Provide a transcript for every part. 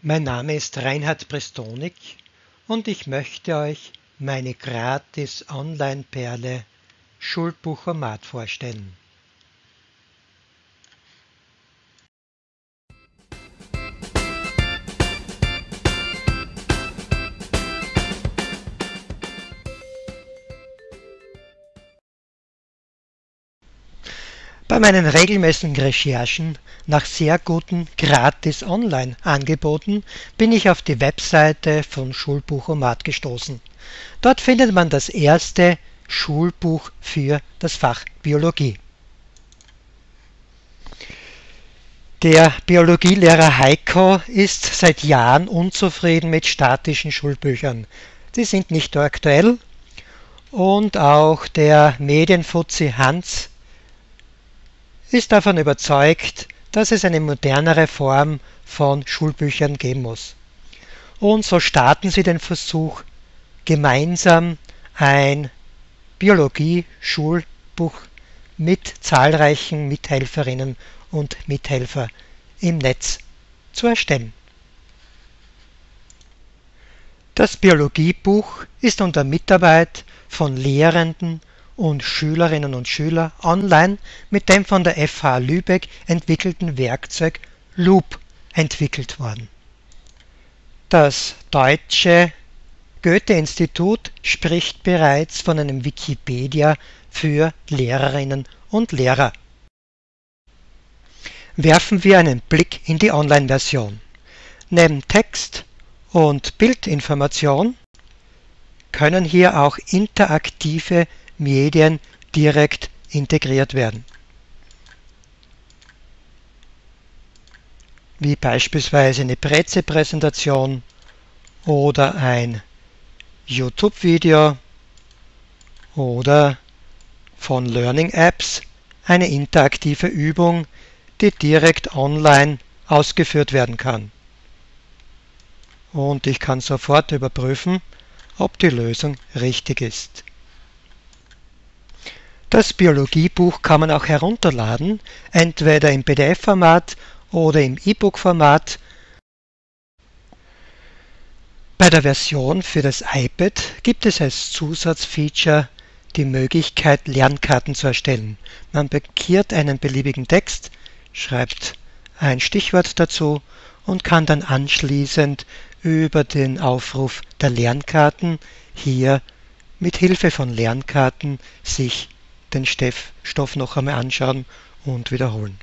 Mein Name ist Reinhard Prestonik und ich möchte euch meine gratis Online-Perle Schulbuchomat vorstellen. Bei meinen regelmäßigen Recherchen nach sehr guten Gratis-Online-Angeboten bin ich auf die Webseite von Schulbuchomat gestoßen. Dort findet man das erste Schulbuch für das Fach Biologie. Der Biologielehrer Heiko ist seit Jahren unzufrieden mit statischen Schulbüchern. Sie sind nicht aktuell und auch der Medienfuzzi Hans ist davon überzeugt, dass es eine modernere Form von Schulbüchern geben muss. Und so starten sie den Versuch, gemeinsam ein Biologie-Schulbuch mit zahlreichen Mithelferinnen und Mithelfer im Netz zu erstellen. Das Biologiebuch ist unter Mitarbeit von Lehrenden und Schülerinnen und Schüler online mit dem von der FH Lübeck entwickelten Werkzeug Loop entwickelt worden. Das deutsche Goethe-Institut spricht bereits von einem Wikipedia für Lehrerinnen und Lehrer. Werfen wir einen Blick in die Online-Version. Neben Text und Bildinformation können hier auch interaktive Medien direkt integriert werden, wie beispielsweise eine Preze-Präsentation oder ein YouTube-Video oder von Learning Apps eine interaktive Übung, die direkt online ausgeführt werden kann. Und ich kann sofort überprüfen, ob die Lösung richtig ist. Das Biologiebuch kann man auch herunterladen, entweder im PDF-Format oder im E-Book-Format. Bei der Version für das iPad gibt es als Zusatzfeature die Möglichkeit, Lernkarten zu erstellen. Man markiert einen beliebigen Text, schreibt ein Stichwort dazu und kann dann anschließend über den Aufruf der Lernkarten hier mit Hilfe von Lernkarten sich den Stoff noch einmal anschauen und wiederholen.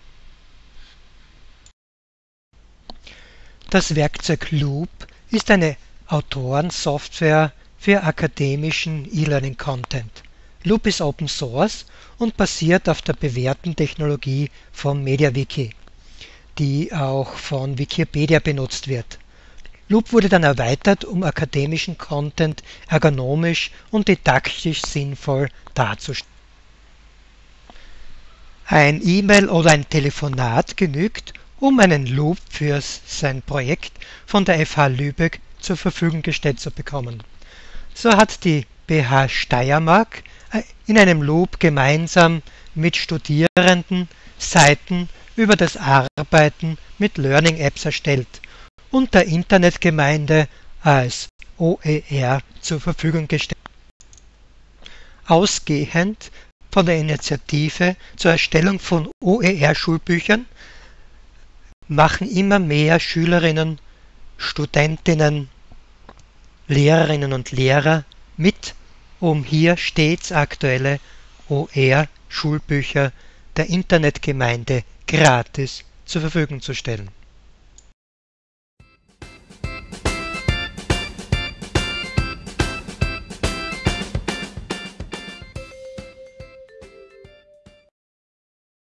Das Werkzeug Loop ist eine Autorensoftware für akademischen E-Learning Content. Loop ist Open Source und basiert auf der bewährten Technologie von MediaWiki, die auch von Wikipedia benutzt wird. Loop wurde dann erweitert, um akademischen Content ergonomisch und didaktisch sinnvoll darzustellen. Ein E-Mail oder ein Telefonat genügt, um einen Loop für sein Projekt von der FH Lübeck zur Verfügung gestellt zu bekommen. So hat die BH Steiermark äh, in einem Loop gemeinsam mit Studierenden Seiten über das Arbeiten mit Learning Apps erstellt und der Internetgemeinde als OER zur Verfügung gestellt. Ausgehend von der Initiative zur Erstellung von OER-Schulbüchern machen immer mehr Schülerinnen, Studentinnen, Lehrerinnen und Lehrer mit, um hier stets aktuelle OER-Schulbücher der Internetgemeinde gratis zur Verfügung zu stellen